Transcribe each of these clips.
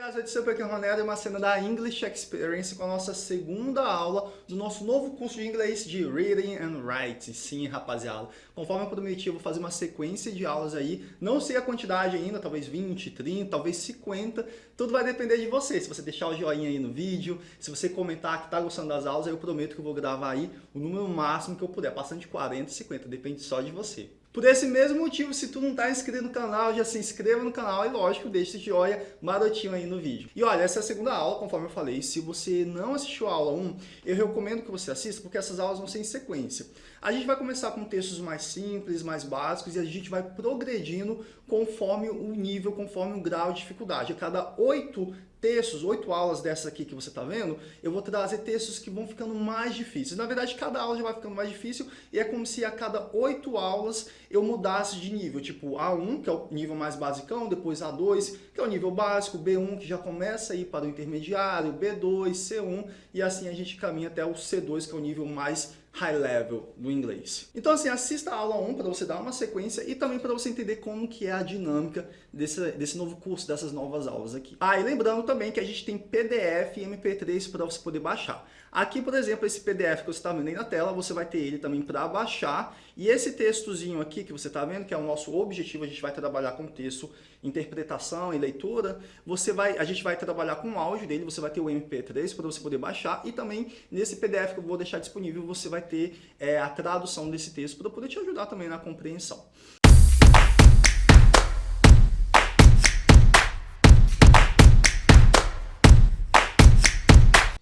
guys, eu sou Pequeno Ronero e uma cena da English Experience com a nossa segunda aula do nosso novo curso de inglês de Reading and Writing. Sim, rapaziada. Conforme eu prometi, eu vou fazer uma sequência de aulas aí. Não sei a quantidade ainda, talvez 20, 30, talvez 50. Tudo vai depender de você. Se você deixar o joinha aí no vídeo, se você comentar que tá gostando das aulas, eu prometo que eu vou gravar aí o número máximo que eu puder. Passando de 40, 50, depende só de você. Por esse mesmo motivo, se tu não está inscrito no canal, já se inscreva no canal e lógico, deixe esse joinha marotinho aí no vídeo. E olha, essa é a segunda aula, conforme eu falei, se você não assistiu a aula 1, eu recomendo que você assista, porque essas aulas vão ser em sequência. A gente vai começar com textos mais simples, mais básicos, e a gente vai progredindo conforme o nível, conforme o grau de dificuldade. A cada oito textos, oito aulas dessas aqui que você está vendo, eu vou trazer textos que vão ficando mais difíceis. Na verdade, cada aula já vai ficando mais difícil e é como se a cada oito aulas eu mudasse de nível. Tipo, A1, que é o nível mais basicão, depois A2, que é o nível básico, B1, que já começa a ir para o intermediário, B2, C1, e assim a gente caminha até o C2, que é o nível mais high level do inglês. Então assim, assista a aula 1 para você dar uma sequência e também para você entender como que é a dinâmica desse, desse novo curso, dessas novas aulas aqui. Ah, e lembrando também que a gente tem PDF e MP3 para você poder baixar. Aqui, por exemplo, esse PDF que você está vendo aí na tela, você vai ter ele também para baixar. E esse textozinho aqui que você está vendo, que é o nosso objetivo, a gente vai trabalhar com texto, interpretação e leitura. Você vai, a gente vai trabalhar com o áudio dele, você vai ter o MP3 para você poder baixar. E também nesse PDF que eu vou deixar disponível, você vai ter é, a tradução desse texto para poder te ajudar também na compreensão.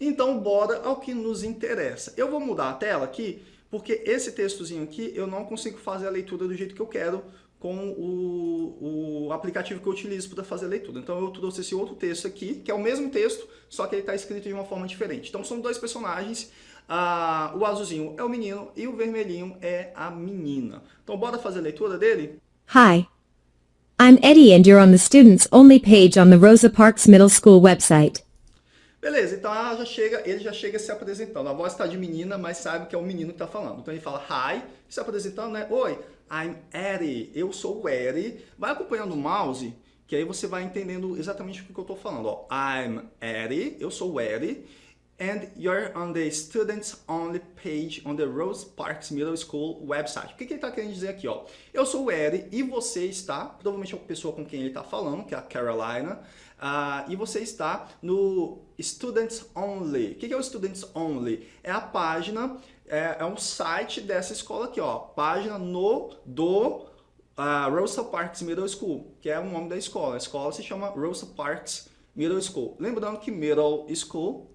Então, bora ao que nos interessa. Eu vou mudar a tela aqui, porque esse textozinho aqui eu não consigo fazer a leitura do jeito que eu quero com o, o aplicativo que eu utilizo para fazer a leitura. Então eu trouxe esse outro texto aqui, que é o mesmo texto, só que ele está escrito de uma forma diferente. Então são dois personagens, ah, o azulzinho é o menino e o vermelhinho é a menina. Então bora fazer a leitura dele? Hi. I'm Eddie and you're on the students only page on the Rosa Parks Middle School website. Beleza, então ela já chega, ele já chega se apresentando. A voz está de menina, mas sabe que é o menino que está falando. Então ele fala hi, se apresentando, né? Oi, I'm Eddie, eu sou o Eddie. Vai acompanhando o mouse, que aí você vai entendendo exatamente o que eu estou falando. Ó, I'm Eddie, eu sou o Eddie. And you're on the students only page on the Rose Parks Middle School website. O que, que ele está querendo dizer aqui? Ó? Eu sou o Eddie e você está, provavelmente a pessoa com quem ele está falando, que é a Carolina, Uh, e você está no Students Only. O que é o Students Only? É a página, é, é um site dessa escola aqui, ó. Página no do uh, Rosa Parks Middle School, que é o nome da escola. A escola se chama Rosa Parks Middle School. Lembrando que Middle School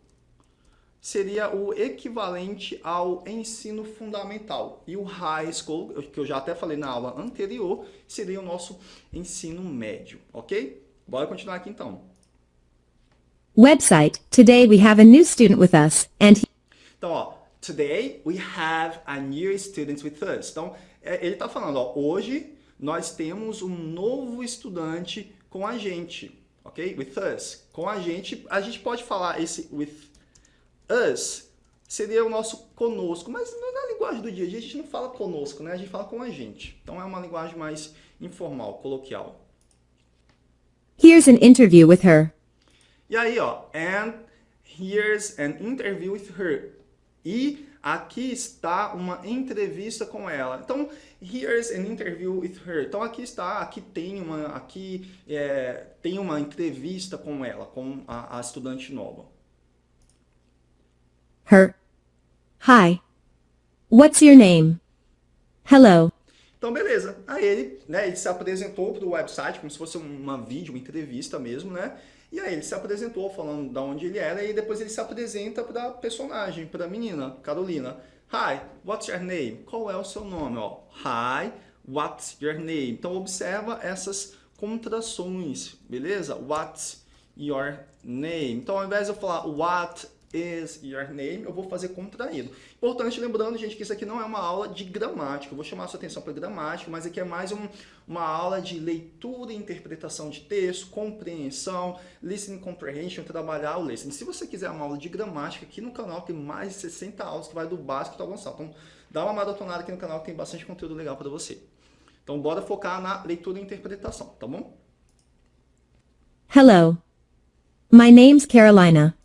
seria o equivalente ao ensino fundamental. E o High School, que eu já até falei na aula anterior, seria o nosso ensino médio, ok? Bora continuar aqui então. Website. Today we have a new student with us and he... Então, ó, today we have a new student with us. Então, é, ele está falando, ó, hoje nós temos um novo estudante com a gente, ok? With us. Com a gente, a gente pode falar esse with us, seria o nosso conosco, mas na linguagem do dia a dia a gente não fala conosco, né? A gente fala com a gente. Então é uma linguagem mais informal, coloquial. Here's an interview with her. E aí, ó, and here's an interview with her. E aqui está uma entrevista com ela. Então, here's an interview with her. Então, aqui está, aqui tem uma, aqui é, tem uma entrevista com ela, com a, a estudante nova. Her. Hi. What's your name? Hello. Então, beleza. Aí ele, né, ele se apresentou para o website, como se fosse uma vídeo, uma entrevista mesmo, né? E aí ele se apresentou falando de onde ele era e depois ele se apresenta para a personagem, para a menina, Carolina. Hi, what's your name? Qual é o seu nome? Ó, Hi, what's your name? Então observa essas contrações, beleza? What's your name? Então ao invés de eu falar what is your name, eu vou fazer contraído. Importante, lembrando, gente, que isso aqui não é uma aula de gramática. Eu vou chamar a sua atenção para gramática, mas aqui é mais um, uma aula de leitura e interpretação de texto, compreensão, listening comprehension, trabalhar o listening. Se você quiser uma aula de gramática, aqui no canal tem mais de 60 aulas que vai do básico ao avançado. Então, dá uma maratonada aqui no canal que tem bastante conteúdo legal para você. Então, bora focar na leitura e interpretação, tá bom? Hello. My name's Carolina.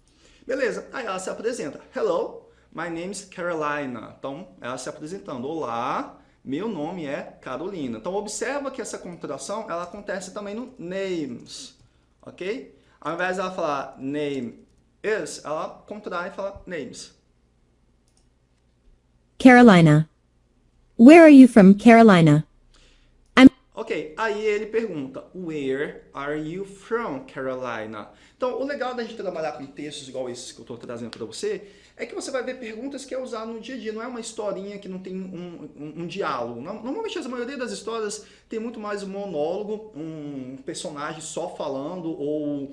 Beleza, aí ela se apresenta. Hello, my name's Carolina. Então, ela se apresentando. Olá, meu nome é Carolina. Então, observa que essa contração, ela acontece também no names, ok? Ao invés dela falar name is, ela contrai e fala names. Carolina. Where are you from, Carolina? Ok, aí ele pergunta, Where are you from, Carolina? Então, o legal da gente trabalhar com textos igual esses que eu estou trazendo para você, é que você vai ver perguntas que é usado no dia a dia, não é uma historinha que não tem um, um, um diálogo. Normalmente, a maioria das histórias tem muito mais um monólogo, um personagem só falando, ou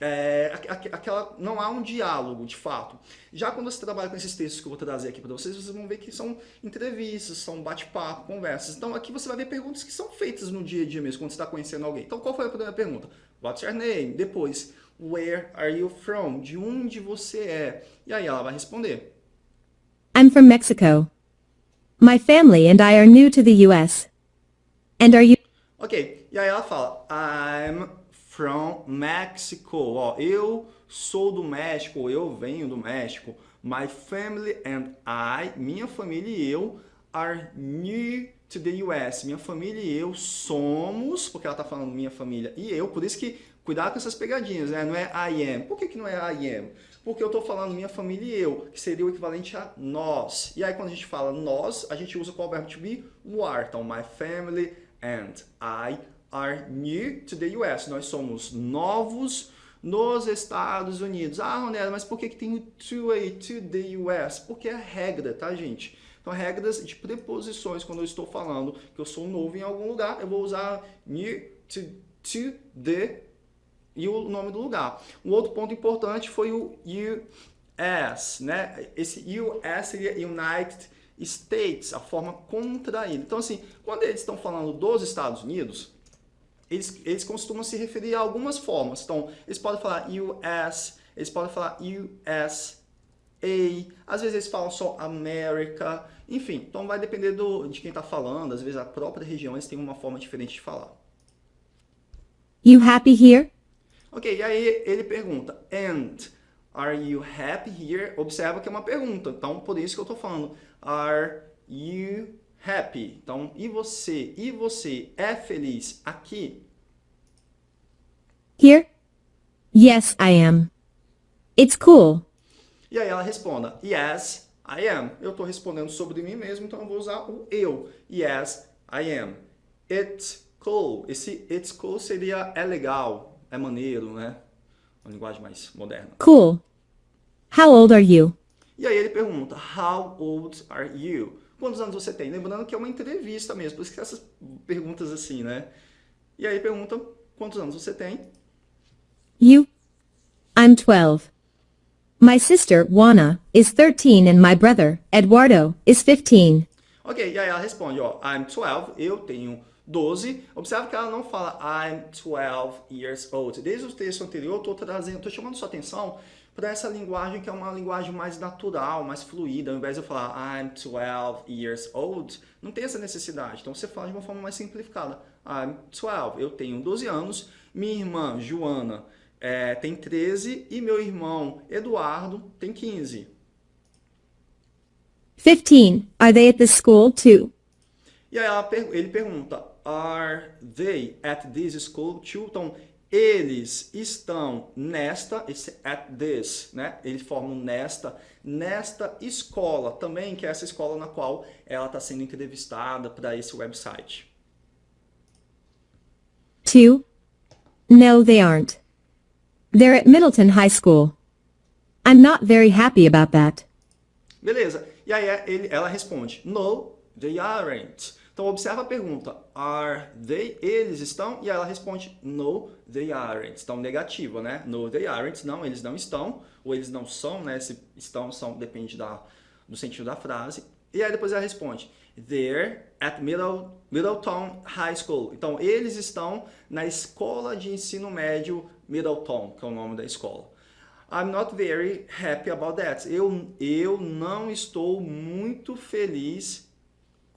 é, aquela, não há um diálogo, de fato. Já quando você trabalha com esses textos que eu vou trazer aqui para vocês, vocês vão ver que são entrevistas, são bate-papo, conversas. Então aqui você vai ver perguntas que são feitas no dia a dia mesmo, quando você está conhecendo alguém. Então qual foi a primeira pergunta? What's your name? Depois, where are you from? De onde você é? E aí ela vai responder. I'm from Mexico. My family and I are new to the US. And are you... Ok, e aí ela fala, I'm from Mexico. Ó, eu sou do México, eu venho do México. My family and I, minha família e eu, are new to the US. Minha família e eu somos, porque ela está falando minha família e eu, por isso que cuidado com essas pegadinhas, né? Não é I am. Por que, que não é I am? Porque eu estou falando minha família e eu, que seria o equivalente a nós. E aí quando a gente fala nós, a gente usa qual verbo to be? O are. Então, my family and I are new to the US. Nós somos novos nos Estados Unidos. Ah, Ronella, mas por que, que tem o to aí, to the US? Porque é regra, tá, gente? Então, regras de preposições, quando eu estou falando que eu sou novo em algum lugar, eu vou usar new to, to the e o nome do lugar. Um outro ponto importante foi o US, né? Esse US seria United States, a forma contraída. Então, assim, quando eles estão falando dos Estados Unidos, eles, eles costumam se referir a algumas formas. Então, eles podem falar US, eles podem falar USA, às vezes eles falam só América, enfim. Então, vai depender do, de quem está falando. Às vezes, a própria região eles têm uma forma diferente de falar. You happy here? Ok, e aí ele pergunta, and are you happy here? Observa que é uma pergunta, então por isso que eu estou falando, are you happy. Então, e você? E você é feliz aqui? Here? Yes, I am. It's cool. E aí ela responda, yes, I am. Eu estou respondendo sobre mim mesmo, então eu vou usar o eu. Yes, I am. It's cool. Esse it's cool seria é legal, é maneiro, né? Uma linguagem mais moderna. Cool. How old are you? E aí ele pergunta, how old are you? Quantos anos você tem? Lembrando que é uma entrevista mesmo, por isso que essas perguntas assim, né? E aí perguntam, quantos anos você tem? You. I'm 12. My sister, Juana, is 13 and my brother, Eduardo, is 15. Ok, e aí ela responde, ó, I'm 12, eu tenho 12. Observe que ela não fala I'm 12 years old. Desde o texto anterior, eu estou trazendo, estou chamando sua atenção para essa linguagem que é uma linguagem mais natural, mais fluida. Ao invés de eu falar I'm 12 years old, não tem essa necessidade. Então você fala de uma forma mais simplificada. I'm 12, eu tenho 12 anos. Minha irmã, Joana, é, tem 13 e meu irmão, Eduardo, tem 15. 15. Are they at the school too? E aí ela, ele pergunta, are they at this school too? Então, eles estão nesta, esse at this, né? Eles formam nesta, nesta escola também, que é essa escola na qual ela está sendo entrevistada para esse website. Two. No, they aren't. They're at Middleton High School. I'm not very happy about that. Beleza. E aí ele, ela responde, no, they aren't. Então, observa a pergunta, are they, eles estão? E ela responde, no, they aren't. Então, negativa, né? No, they aren't, não, eles não estão, ou eles não são, né? Se estão, são, depende da, do sentido da frase. E aí depois ela responde, they're at Middle, Middleton High School. Então, eles estão na escola de ensino médio Middleton, que é o nome da escola. I'm not very happy about that. Eu, eu não estou muito feliz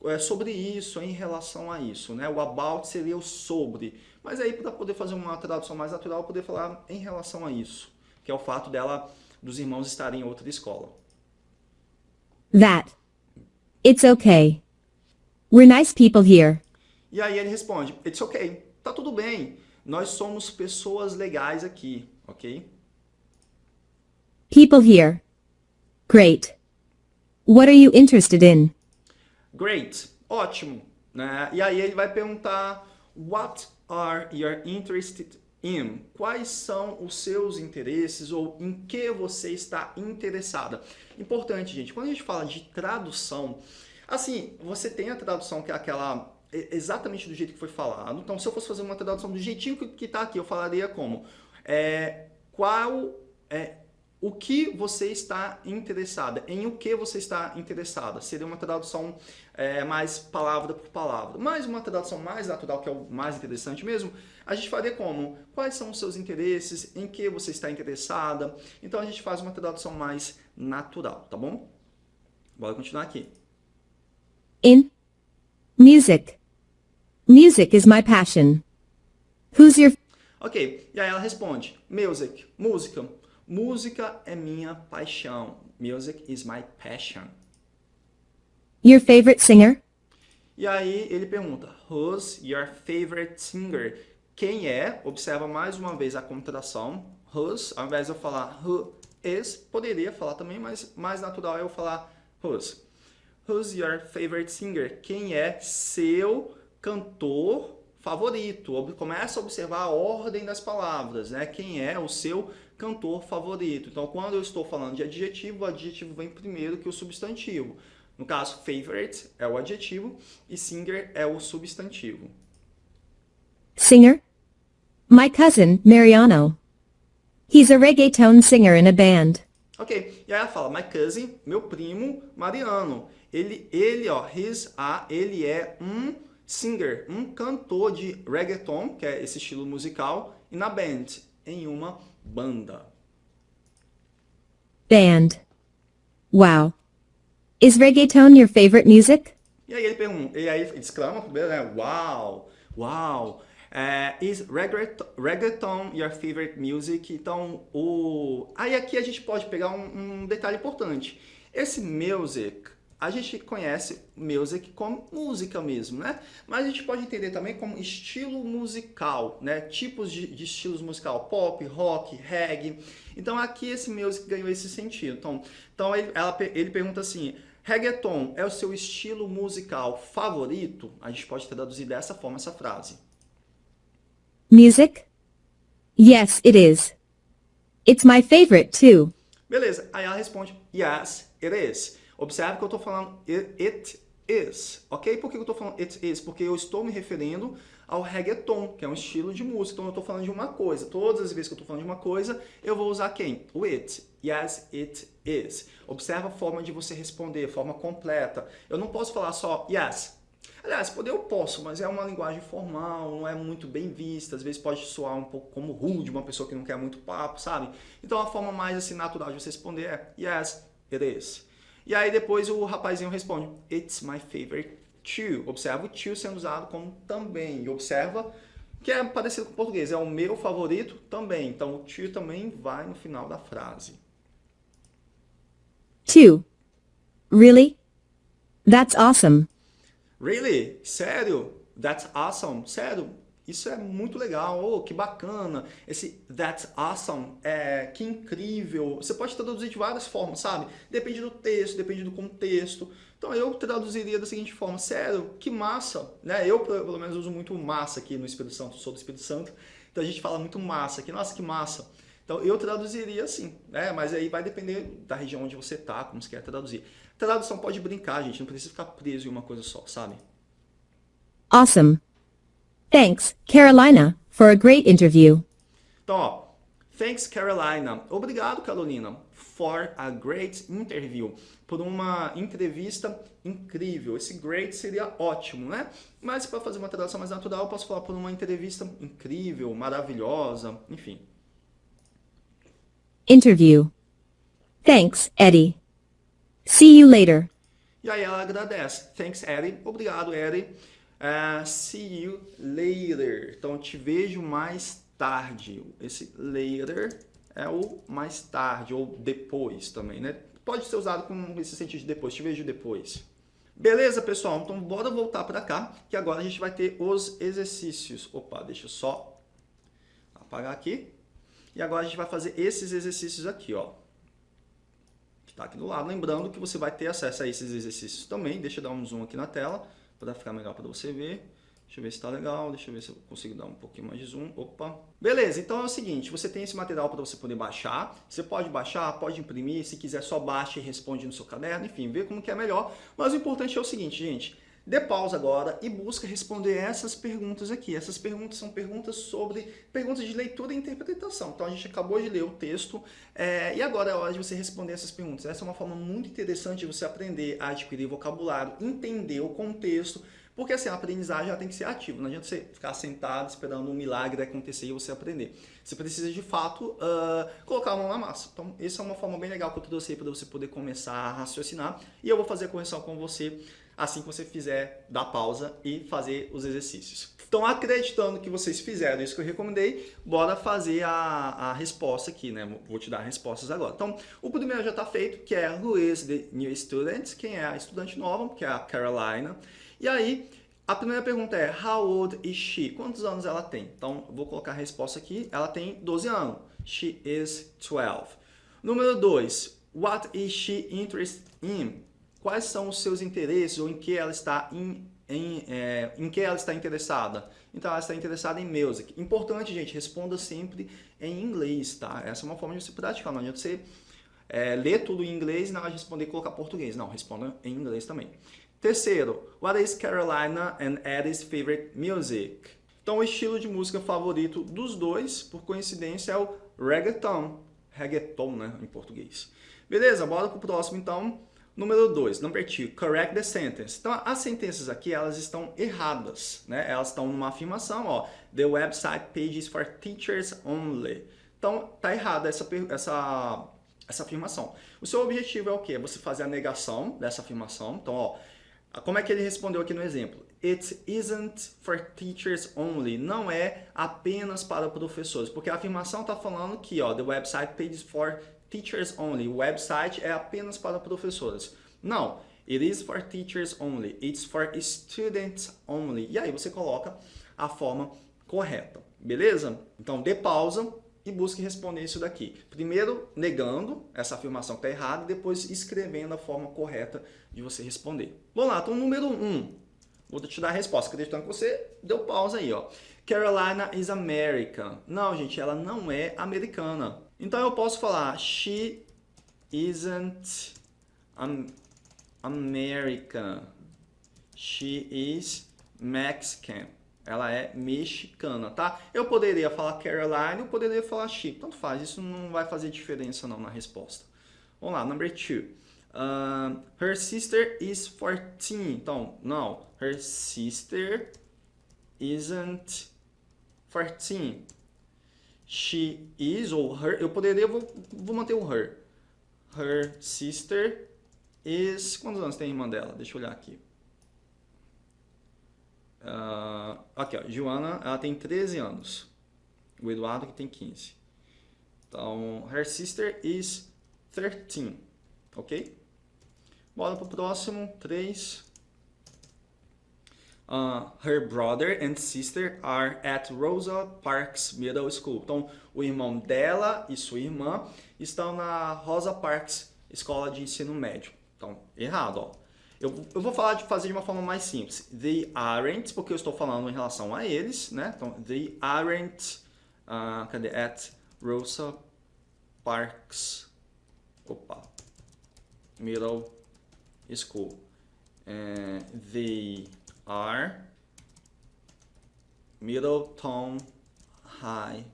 é, sobre isso, em relação a isso, né? O about seria o sobre. Mas aí, para poder fazer uma tradução mais natural, eu poder falar em relação a isso, que é o fato dela, dos irmãos estarem em outra escola. That. It's okay. We're nice people here. E aí ele responde, it's okay, tá tudo bem. Nós somos pessoas legais aqui, ok? People here. Great. What are you interested in? Great, ótimo. Né? E aí ele vai perguntar, what are you interested in? Quais são os seus interesses ou em que você está interessada? Importante, gente, quando a gente fala de tradução, assim, você tem a tradução que é aquela exatamente do jeito que foi falado. Então, se eu fosse fazer uma tradução do jeitinho que está aqui, eu falaria como é, qual é o que você está interessada, em o que você está interessada. Seria uma tradução é, mais palavra por palavra. Mas uma tradução mais natural, que é o mais interessante mesmo, a gente faria como? Quais são os seus interesses, em que você está interessada. Então a gente faz uma tradução mais natural, tá bom? Bora continuar aqui. In music. Music is my passion. Who's your Ok, e aí ela responde, music, música. Música é minha paixão. Music is my passion. your favorite singer? E aí ele pergunta, who's your favorite singer? Quem é? Observa mais uma vez a contração. Who's, ao invés de eu falar who is, poderia falar também, mas mais natural é eu falar who's. Who's your favorite singer? Quem é seu cantor favorito? Começa a observar a ordem das palavras, né? Quem é o seu cantor favorito? Então, quando eu estou falando de adjetivo, o adjetivo vem primeiro que o substantivo. No caso, favorite é o adjetivo e singer é o substantivo. Singer? My cousin, Mariano. He's a reggaeton singer in a band. Ok, e aí ela fala, my cousin, meu primo, Mariano. Ele, ele ó, his, a, ele é um singer, um cantor de reggaeton, que é esse estilo musical, e na band, em uma banda. Band. Wow. Is reggaeton your favorite music? E aí ele pergunta, e aí exclama primeiro, né? Uau, uau. É, is reggaeton, reggaeton your favorite music? Então, o... aí aqui a gente pode pegar um, um detalhe importante. Esse music a gente conhece music como música mesmo, né? Mas a gente pode entender também como estilo musical, né? Tipos de, de estilos musical, pop, rock, reggae. Então aqui esse music ganhou esse sentido. Então, então ele, ela, ele pergunta assim, reggaeton é o seu estilo musical favorito? A gente pode traduzir dessa forma essa frase. Music? Yes, it is. It's my favorite too. Beleza, aí ela responde, yes, it is. Observe que eu estou falando it is, ok? Por que eu estou falando it is? Porque eu estou me referindo ao reggaeton, que é um estilo de música. Então eu estou falando de uma coisa. Todas as vezes que eu estou falando de uma coisa, eu vou usar quem? O it. Yes, it is. Observa a forma de você responder, forma completa. Eu não posso falar só yes. Aliás, poder eu posso, mas é uma linguagem formal, não é muito bem vista, às vezes pode soar um pouco como rude, uma pessoa que não quer muito papo, sabe? Então a forma mais assim natural de você responder é yes, it is. E aí depois o rapazinho responde, It's my favorite too. Observa o too sendo usado como também. E observa que é parecido com o português, é o meu favorito também. Então o too também vai no final da frase. Two. Really? That's awesome. Really? Sério? That's awesome? Sério? Isso é muito legal, oh, que bacana. Esse that's awesome, é, que incrível. Você pode traduzir de várias formas, sabe? Depende do texto, depende do contexto. Então eu traduziria da seguinte forma, sério, que massa. Né? Eu, pelo menos, uso muito massa aqui no Espírito Santo, sou do Espírito Santo. Então a gente fala muito massa aqui, nossa, que massa. Então eu traduziria assim, né? Mas aí vai depender da região onde você tá, como você quer traduzir. Tradução pode brincar, gente, não precisa ficar preso em uma coisa só, sabe? Awesome. Thanks, Carolina, for a great interview. Então, ó, thanks Carolina. Obrigado, Carolina, for a great interview. Por uma entrevista incrível. Esse great seria ótimo, né? Mas para fazer uma tradução mais natural, eu posso falar por uma entrevista incrível, maravilhosa, enfim. Interview. Thanks, Eddie. See you later. E aí ela agradece. Thanks, Eddie. Obrigado, Eddie. Uh, see you later. Então, te vejo mais tarde. Esse later é o mais tarde, ou depois também, né? Pode ser usado com esse sentido de depois. Te vejo depois. Beleza, pessoal? Então, bora voltar para cá, que agora a gente vai ter os exercícios. Opa, deixa eu só apagar aqui. E agora a gente vai fazer esses exercícios aqui, ó. Que está aqui do lado. Lembrando que você vai ter acesso a esses exercícios também. Deixa eu dar um zoom aqui na tela, para ficar melhor para você ver. Deixa eu ver se está legal, deixa eu ver se eu consigo dar um pouquinho mais de zoom. Opa! Beleza, então é o seguinte, você tem esse material para você poder baixar. Você pode baixar, pode imprimir, se quiser só baixa e responde no seu caderno, enfim, vê como que é melhor. Mas o importante é o seguinte, gente, Dê pausa agora e busca responder essas perguntas aqui. Essas perguntas são perguntas sobre perguntas de leitura e interpretação. Então a gente acabou de ler o texto é, e agora é hora de você responder essas perguntas. Essa é uma forma muito interessante de você aprender a adquirir vocabulário, entender o contexto, porque assim, a aprendizagem ela tem que ser ativa, não adianta você ficar sentado esperando um milagre acontecer e você aprender. Você precisa de fato uh, colocar a mão na massa. Então, essa é uma forma bem legal que eu trouxe aí para você poder começar a raciocinar. E eu vou fazer a correção com você assim que você fizer dar pausa e fazer os exercícios. Então, acreditando que vocês fizeram isso que eu recomendei, bora fazer a, a resposta aqui, né? Vou te dar respostas agora. Então, o primeiro já está feito, que é Who is the new student? Quem é a estudante nova? Que é a Carolina. E aí, a primeira pergunta é How old is she? Quantos anos ela tem? Então, vou colocar a resposta aqui. Ela tem 12 anos. She is 12. Número 2. What is she interested in? quais são os seus interesses ou em que ela está em, em, é, em que ela está interessada. Então ela está interessada em music. Importante, gente, responda sempre em inglês, tá? Essa é uma forma de você praticar. Não adianta você é, ler tudo em inglês e na hora de responder colocar português. Não, responda em inglês também. Terceiro, what is Carolina and Eddie's favorite music? Então o estilo de música favorito dos dois, por coincidência, é o reggaeton. Reggaeton, né, em português. Beleza, bora pro próximo então. Número 2, number 2, correct the sentence. Então, as sentenças aqui, elas estão erradas, né? Elas estão numa afirmação, ó, the website page is for teachers only. Então, tá errada essa, essa, essa afirmação. O seu objetivo é o quê? Você fazer a negação dessa afirmação. Então, ó, como é que ele respondeu aqui no exemplo? It isn't for teachers only. Não é apenas para professores, porque a afirmação está falando que, ó, the website is for teachers only. O website é apenas para professores. Não, it is for teachers only. It's for students only. E aí você coloca a forma correta, beleza? Então dê pausa e busque responder isso daqui. Primeiro negando essa afirmação que está errada depois escrevendo a forma correta de você responder. Então número 1. Um, vou te dar a resposta, acreditando que você deu pausa aí, ó. Carolina is American. Não, gente, ela não é americana. Então eu posso falar she isn't American. She is Mexican. Ela é mexicana, tá? Eu poderia falar Caroline, eu poderia falar she. Tanto faz, isso não vai fazer diferença não na resposta. Vamos lá, number two. Uh, her sister is 14. Então, não. Her sister isn't 14 she is ou her, eu poderia, vou, vou manter o her. Her sister is, quantos anos tem a irmã dela? Deixa eu olhar aqui. Uh, aqui, ó, Joana, ela tem 13 anos. O Eduardo que tem 15. Então, her sister is 13, ok? Bora pro próximo, 3. Uh, her brother and sister are at Rosa Parks Middle School. Então, o irmão dela e sua irmã estão na Rosa Parks Escola de Ensino Médio. Então, errado, ó. Eu, eu vou falar de fazer de uma forma mais simples. They aren't, porque eu estou falando em relação a eles, né? Então, they aren't, uh, cadê? At Rosa Parks, opa, Middle School. Uh, they are Middleton High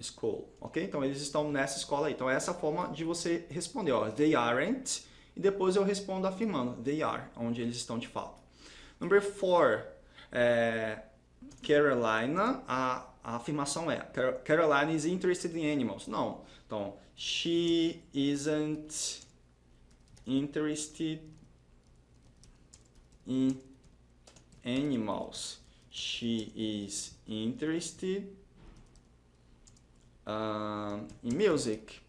School, ok? Então eles estão nessa escola aí. Então essa é a forma de você responder, ó, they aren't, e depois eu respondo afirmando, they are, onde eles estão de fato. Number four, é, Carolina, a, a afirmação é, Carolina is interested in animals. Não, então, she isn't interested in animals. She is interested in music.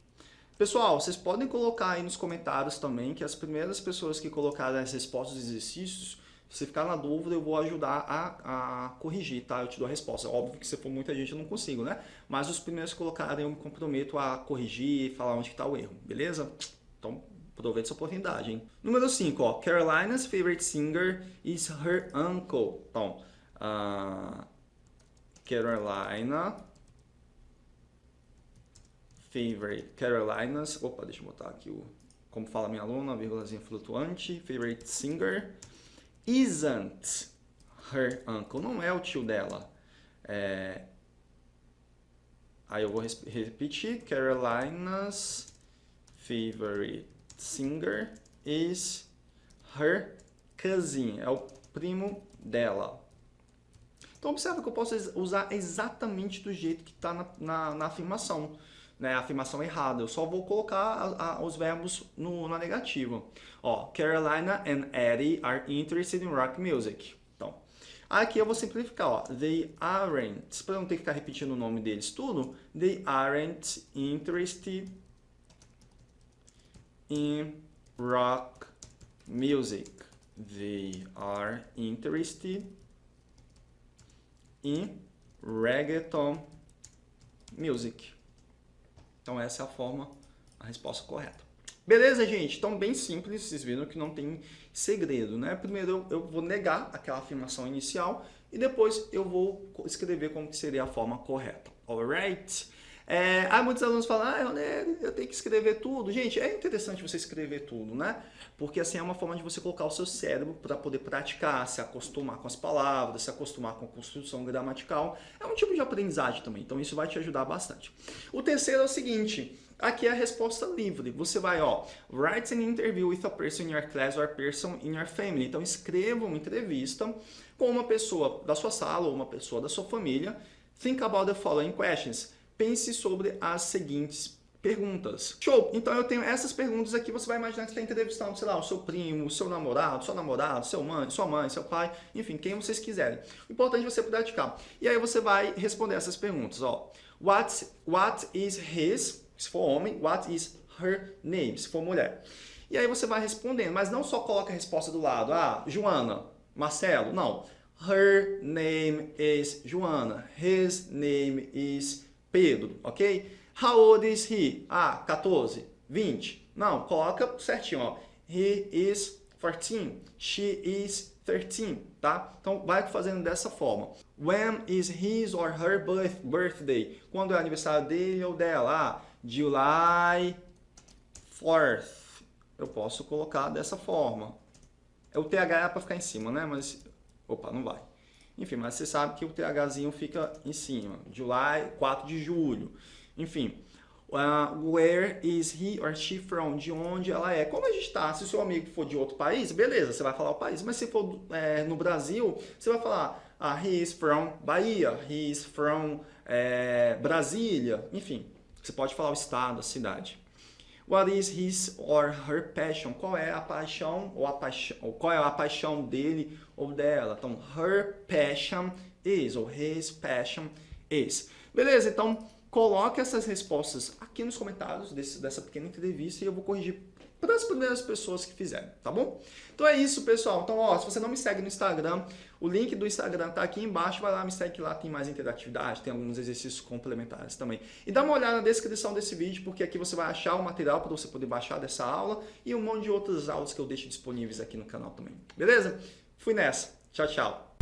Pessoal, vocês podem colocar aí nos comentários também que as primeiras pessoas que colocaram as respostas dos exercícios, se ficar na dúvida, eu vou ajudar a, a corrigir, tá? Eu te dou a resposta. Óbvio que se for muita gente eu não consigo, né? Mas os primeiros que colocarem eu me comprometo a corrigir e falar onde está o erro, beleza? Então, aproveite essa oportunidade, hein? Número 5, ó. Carolina's favorite singer is her uncle. Então, uh, Carolina favorite Carolinas, opa, deixa eu botar aqui o, como fala minha aluna, vírgulazinha flutuante, favorite singer, isn't her uncle, não é o tio dela. É, aí eu vou repetir, Carolina's favorite singer is her cousin, é o primo dela. Então observa que eu posso usar exatamente do jeito que está na, na, na afirmação né, a afirmação errada. Eu só vou colocar a, a, os verbos no, na negativa. Ó, Carolina and Eddie are interested in rock music. Então, aqui eu vou simplificar, ó. They aren't, para não ter que ficar repetindo o nome deles tudo, they aren't interested in rock music. They are interested in reggaeton music. Então essa é a forma, a resposta correta. Beleza, gente? Então bem simples, vocês viram que não tem segredo, né? Primeiro eu vou negar aquela afirmação inicial e depois eu vou escrever como que seria a forma correta. Alright? É, aí muitos alunos falam, ah, eu, eu tenho que escrever tudo. Gente, é interessante você escrever tudo, né? Porque assim é uma forma de você colocar o seu cérebro para poder praticar, se acostumar com as palavras, se acostumar com a construção gramatical. É um tipo de aprendizagem também, então isso vai te ajudar bastante. O terceiro é o seguinte, aqui é a resposta livre. Você vai, ó, write an interview with a person in your class or a person in your family. Então escreva uma entrevista com uma pessoa da sua sala ou uma pessoa da sua família. Think about the following questions pense sobre as seguintes perguntas. Show! Então eu tenho essas perguntas aqui, você vai imaginar que você está entrevistando, sei lá, o seu primo, o seu namorado, seu namorado, seu mãe, sua mãe, seu pai, enfim, quem vocês quiserem. O importante é você praticar. E aí você vai responder essas perguntas, ó. What, what is his, se for homem, what is her name, se for mulher. E aí você vai respondendo, mas não só coloca a resposta do lado, ah, Joana, Marcelo, não. Her name is Joana, his name is Pedro, ok? How old is he? Ah, 14, 20. Não, coloca certinho, ó. He is 14, she is 13, tá? Então vai fazendo dessa forma. When is his or her birth, birthday? Quando é aniversário dele ou dela? Ah, July 4th. Eu posso colocar dessa forma. É o TH é para ficar em cima, né? Mas, opa, não vai. Enfim, mas você sabe que o THzinho fica em cima. July, 4 de julho. Enfim, uh, where is he or she from? De onde ela é? Como a gente está? Se o seu amigo for de outro país, beleza, você vai falar o país. Mas se for é, no Brasil, você vai falar uh, he is from Bahia, he is from é, Brasília. Enfim, você pode falar o estado, a cidade. What is his or her passion? Qual é a paixão ou a paixão, ou qual é a paixão dele ou dela? Então, her passion is ou his passion is. Beleza? Então, coloque essas respostas aqui nos comentários desse, dessa pequena entrevista e eu vou corrigir para as primeiras pessoas que fizerem, tá bom? Então é isso, pessoal. Então, ó, se você não me segue no Instagram, o link do Instagram tá aqui embaixo, vai lá, me segue lá tem mais interatividade, tem alguns exercícios complementares também. E dá uma olhada na descrição desse vídeo, porque aqui você vai achar o material para você poder baixar dessa aula e um monte de outras aulas que eu deixo disponíveis aqui no canal também. Beleza? Fui nessa. Tchau, tchau.